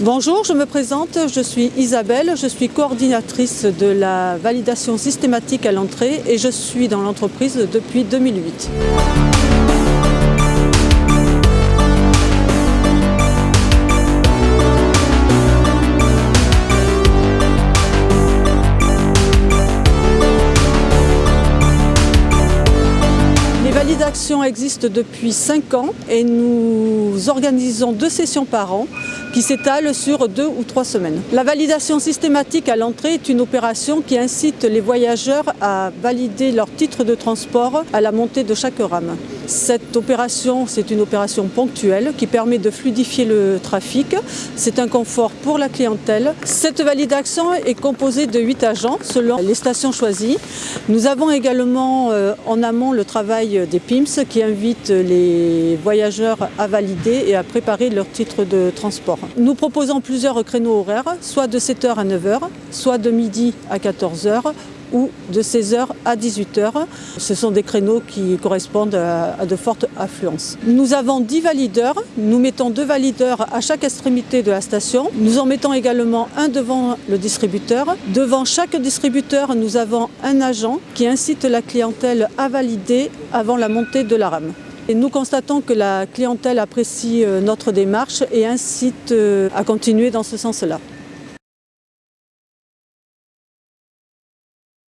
Bonjour, je me présente, je suis Isabelle, je suis coordinatrice de la validation systématique à l'entrée et je suis dans l'entreprise depuis 2008. Validation existe depuis 5 ans et nous organisons deux sessions par an qui s'étalent sur deux ou trois semaines. La validation systématique à l'entrée est une opération qui incite les voyageurs à valider leur titre de transport à la montée de chaque rame. Cette opération, c'est une opération ponctuelle qui permet de fluidifier le trafic. C'est un confort pour la clientèle. Cette validation est composée de 8 agents selon les stations choisies. Nous avons également euh, en amont le travail des PIMS qui invite les voyageurs à valider et à préparer leur titre de transport. Nous proposons plusieurs créneaux horaires, soit de 7h à 9h, soit de midi à 14h ou de 16h à 18h. Ce sont des créneaux qui correspondent à de fortes affluences. Nous avons 10 valideurs, nous mettons deux valideurs à chaque extrémité de la station. Nous en mettons également un devant le distributeur. Devant chaque distributeur, nous avons un agent qui incite la clientèle à valider avant la montée de la rame. Et nous constatons que la clientèle apprécie euh, notre démarche et incite euh, à continuer dans ce sens-là.